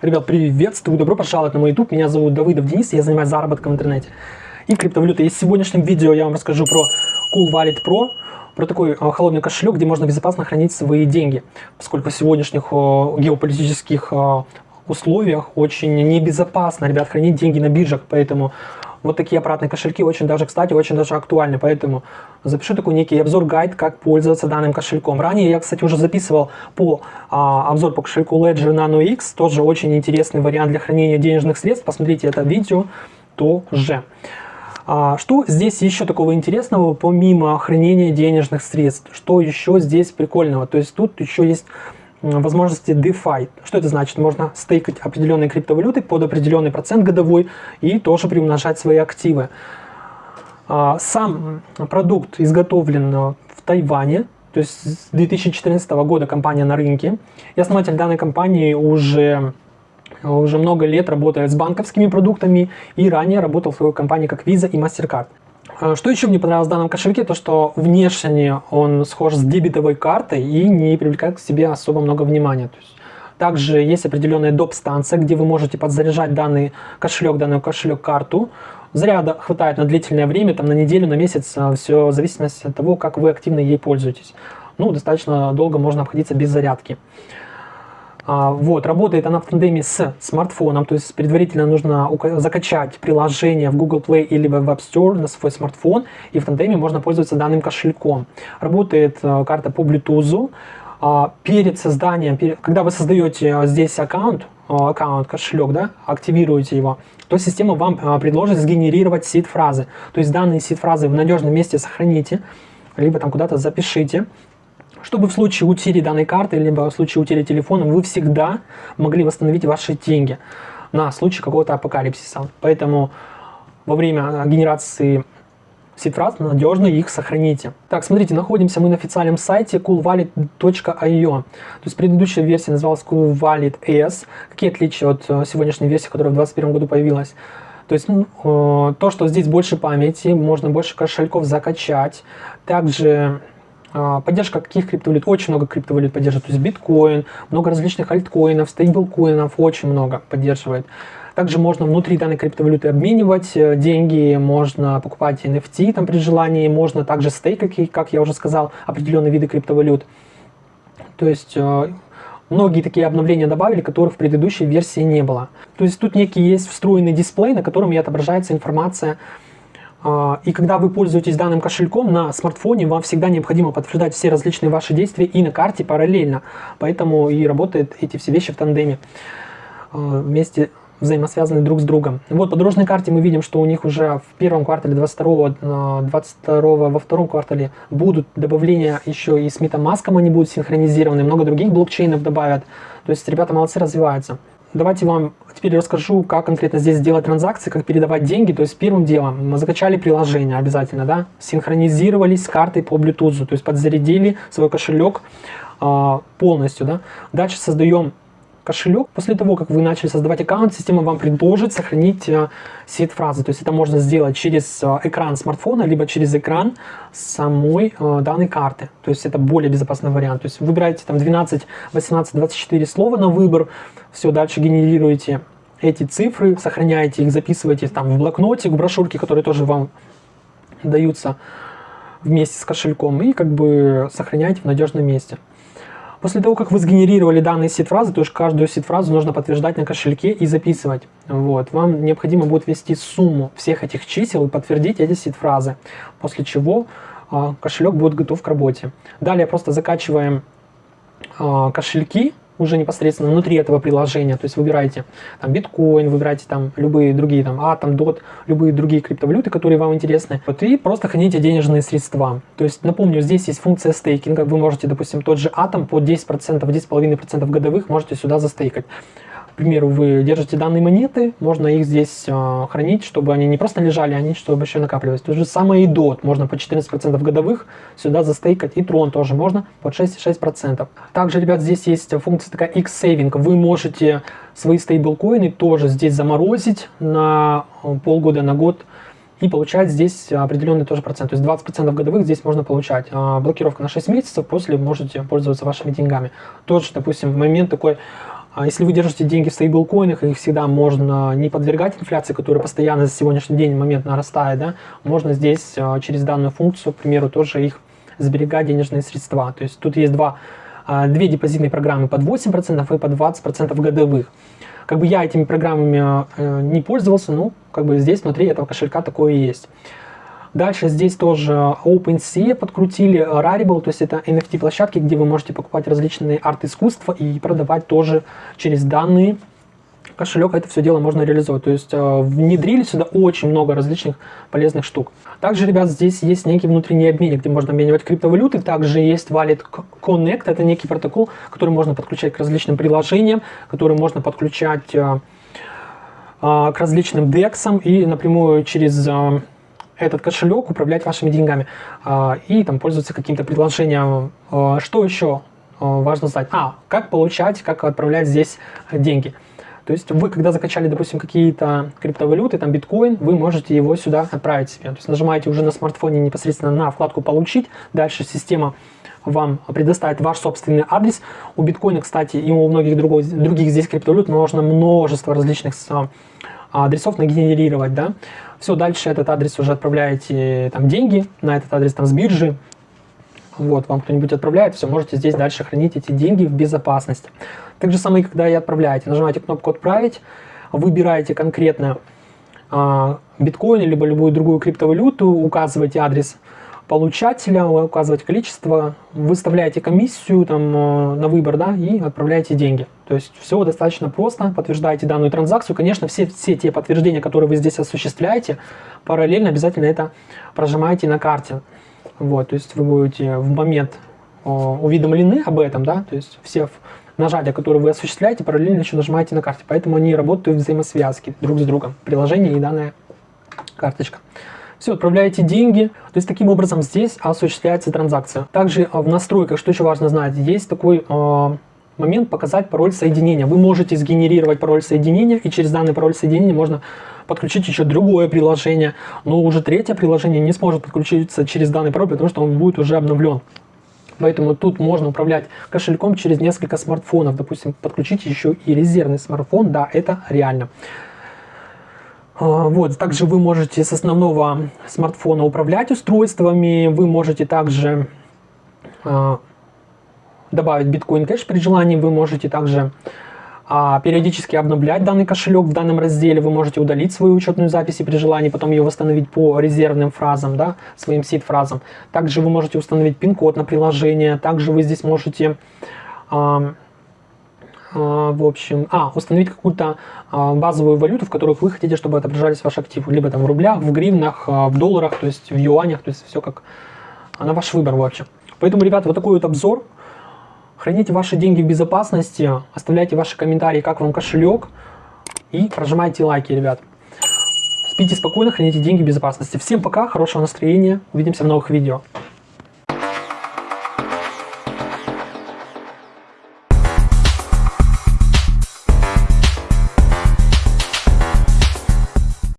Ребят, приветствую, добро пожаловать на мой YouTube. Меня зовут Давыдов Денис, я занимаюсь заработком в интернете и криптовалютой. И в сегодняшнем видео я вам расскажу про Cool Wallet Pro, про такой а, холодный кошелек, где можно безопасно хранить свои деньги, поскольку в сегодняшних геополитических условиях очень небезопасно, ребят, хранить деньги на биржах, поэтому вот такие аппаратные кошельки очень даже, кстати, очень даже актуальны, поэтому запишу такой некий обзор-гайд, как пользоваться данным кошельком. Ранее я, кстати, уже записывал по а, обзор по кошельку Ledger Nano X, тоже очень интересный вариант для хранения денежных средств, посмотрите это видео тоже. А, что здесь еще такого интересного, помимо хранения денежных средств? Что еще здесь прикольного? То есть тут еще есть возможности DeFi. Что это значит? Можно стейкать определенные криптовалюты под определенный процент годовой и тоже приумножать свои активы. А, сам продукт изготовлен в Тайване, то есть с 2014 года компания на рынке. И основатель данной компании уже, уже много лет работает с банковскими продуктами и ранее работал в своей компании как Visa и MasterCard. А, что еще мне понравилось в данном кошельке, то что внешне он схож с дебетовой картой и не привлекает к себе особо много внимания. То есть, также есть определенная доп-станция, где вы можете подзаряжать данный кошелек, данную кошелек-карту. Заряда хватает на длительное время, там на неделю, на месяц, а, все в зависимости от того, как вы активно ей пользуетесь. Ну, достаточно долго можно обходиться без зарядки. А, вот, работает она в тандеме с смартфоном, то есть предварительно нужно закачать приложение в Google Play или в App Store на свой смартфон, и в тандеме можно пользоваться данным кошельком. Работает э, карта по Bluetooth. А, перед созданием, когда вы создаете э, здесь аккаунт, э, аккаунт, кошелек, да, активируете его, то система вам предложит сгенерировать сид-фразы. То есть данные сид-фразы в надежном месте сохраните, либо там куда-то запишите, чтобы в случае утери данной карты, либо в случае утери телефона, вы всегда могли восстановить ваши деньги на случай какого-то апокалипсиса. Поэтому во время генерации сид-фраз надежно их сохраните. Так, смотрите, находимся мы на официальном сайте coolwallet.io. То есть предыдущая версия называлась Cool Wallet S. Какие отличия от э, сегодняшней версии, которая в 2021 году появилась? То есть ну, э, то, что здесь больше памяти, можно больше кошельков закачать. Также поддержка каких криптовалют? Очень много криптовалют поддерживает. То есть биткоин, много различных альткоинов, стейблкоинов, очень много поддерживает. Также можно внутри данной криптовалюты обменивать э, деньги, можно покупать NFT там при желании, можно также стейкать, как я уже сказал, определенные виды криптовалют. То есть э, многие такие обновления добавили, которых в предыдущей версии не было. То есть тут некий есть встроенный дисплей, на котором и отображается информация а, и когда вы пользуетесь данным кошельком на смартфоне, вам всегда необходимо подтверждать все различные ваши действия и на карте параллельно. Поэтому и работают эти все вещи в тандеме а, вместе взаимосвязаны друг с другом. Вот по дорожной карте мы видим, что у них уже в первом квартале 22, 22 во втором квартале будут добавления еще и с MetaMask, они будут синхронизированы, много других блокчейнов добавят. То есть ребята молодцы, развиваются. Давайте вам теперь расскажу, как конкретно здесь делать транзакции, как передавать деньги. То есть первым делом мы закачали приложение обязательно, да, синхронизировались с картой по Bluetooth, то есть подзарядили свой кошелек э, полностью, да. Дальше создаем кошелек. После того, как вы начали создавать аккаунт, система вам предложит сохранить э, сеть фразы. То есть это можно сделать через э, экран смартфона, либо через экран самой э, данной карты. То есть это более безопасный вариант. То есть выбираете там 12, 18, 24 слова на выбор, все, дальше генерируете эти цифры, сохраняете их, записываете там в блокноте, в брошюрке, которые тоже вам даются вместе с кошельком, и как бы сохраняете в надежном месте. После того, как вы сгенерировали данные сид-фразы, то есть каждую сид-фразу нужно подтверждать на кошельке и записывать. Вот. Вам необходимо будет ввести сумму всех этих чисел и подтвердить эти сид-фразы, после чего э, кошелек будет готов к работе. Далее просто закачиваем э, кошельки уже непосредственно внутри этого приложения. То есть выбираете там биткоин, выбираете там любые другие, там атом, дот, любые другие криптовалюты, которые вам интересны. Вот и просто храните денежные средства. То есть напомню, здесь есть функция стейкинга. Вы можете, допустим, тот же атом по 10%, 10,5% годовых можете сюда застейкать примеру, вы держите данные монеты, можно их здесь э, хранить, чтобы они не просто лежали, они чтобы еще накапливались. То же самое и DOT, можно по 14% годовых сюда застейкать, и Tron тоже можно под 6,6%. Также, ребят, здесь есть функция такая X-Saving, вы можете свои стейблкоины тоже здесь заморозить на э, полгода, на год, и получать здесь определенный тоже процент. То есть 20% годовых здесь можно получать. А блокировка на 6 месяцев, после можете пользоваться вашими деньгами. Тоже, допустим, момент такой А если вы держите деньги в стейблкоинах, их всегда можно не подвергать инфляции, которая постоянно за сегодняшний день момент нарастает, да, можно здесь а, через данную функцию, к примеру, тоже их сберегать денежные средства. То есть тут есть два, а, две депозитные программы под 8% и под 20% годовых. Как бы я этими программами э, не пользовался, ну, как бы здесь внутри этого кошелька такое есть. Дальше здесь тоже OpenSea подкрутили, Rarible, то есть это NFT-площадки, где вы можете покупать различные арт-искусства и продавать тоже через данные кошелек это все дело можно реализовать. То есть э, внедрили сюда очень много различных полезных штук. Также, ребят, здесь есть некий внутренний обменник, где можно обменивать криптовалюты. Также есть Wallet Connect, это некий протокол, который можно подключать к различным приложениям, который можно подключать э, э, к различным DEX и напрямую через этот кошелек управлять вашими деньгами э, и там пользоваться каким-то приложением. Э, что еще э, важно знать? А, как получать, как отправлять здесь деньги. То есть вы, когда закачали, допустим, какие-то криптовалюты, там биткоин, вы можете его сюда отправить себе. То есть нажимаете уже на смартфоне непосредственно на вкладку «Получить», дальше система вам предоставит ваш собственный адрес. У биткоина, кстати, и у многих других, других здесь криптовалют можно множество различных а, адресов нагенерировать, да. Все, дальше этот адрес уже отправляете там деньги на этот адрес там с биржи, вот, вам кто-нибудь отправляет, все, можете здесь дальше хранить эти деньги в безопасности. Так же самое, когда и отправляете. Нажимаете кнопку «Отправить», выбираете конкретно а, биткоин, либо любую другую криптовалюту, указываете адрес получателя, указываете количество, выставляете комиссию там, а, на выбор да, и отправляете деньги. То есть все достаточно просто, подтверждаете данную транзакцию. Конечно, все, все те подтверждения, которые вы здесь осуществляете, параллельно обязательно это прожимаете на карте. Вот, то есть вы будете в момент уведомлены об этом, да, то есть все нажатия, которые вы осуществляете, параллельно еще нажимаете на карте. Поэтому они работают в взаимосвязке друг с другом. Приложение и данная карточка. Все, отправляете деньги. То есть таким образом здесь осуществляется транзакция. Также в настройках, что еще важно знать, есть такой э, момент показать пароль соединения. Вы можете сгенерировать пароль соединения, и через данный пароль соединения можно подключить еще другое приложение, но уже третье приложение не сможет подключиться через данный пароль, потому что он будет уже обновлен. Поэтому тут можно управлять кошельком через несколько смартфонов. Допустим, подключить еще и резервный смартфон. Да, это реально. А, вот, также вы можете с основного смартфона управлять устройствами. Вы можете также а, добавить биткоин кэш при желании. Вы можете также а, периодически обновлять данный кошелек в данном разделе. Вы можете удалить свою учетную запись и при желании потом ее восстановить по резервным фразам, да, своим сид-фразам. Также вы можете установить пин-код на приложение. Также вы здесь можете... А, в общем, а, установить какую-то а, базовую валюту, в которых вы хотите, чтобы отображались ваши активы, либо там в рублях, в гривнах, а, в долларах, то есть в юанях, то есть все как на ваш выбор вообще. Поэтому, ребята, вот такой вот обзор Храните ваши деньги в безопасности, оставляйте ваши комментарии, как вам кошелек, и прожимайте лайки, ребят. Спите спокойно, храните деньги в безопасности. Всем пока, хорошего настроения, увидимся в новых видео.